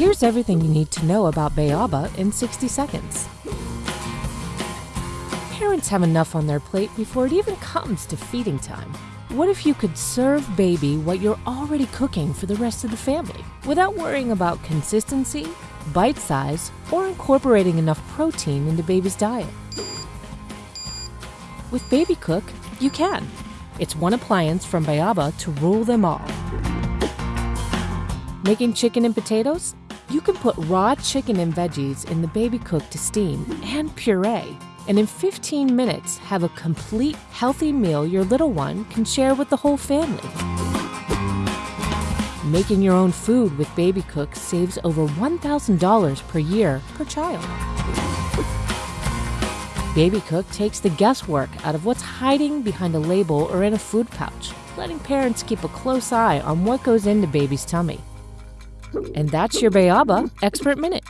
Here's everything you need to know about Béaba in 60 seconds. Parents have enough on their plate before it even comes to feeding time. What if you could serve baby what you're already cooking for the rest of the family without worrying about consistency, bite size, or incorporating enough protein into baby's diet? With Babycook, you can. It's one appliance from Béaba to rule them all. Making chicken and potatoes? You can put raw chicken and veggies in the Babycook to steam and puree, and in 15 minutes have a complete healthy meal your little one can share with the whole family. Making your own food with Babycook saves over $1,000 per year per child. Babycook takes the guesswork out of what's hiding behind a label or in a food pouch, letting parents keep a close eye on what goes into baby's tummy. And that's your Béaba Expert Minute.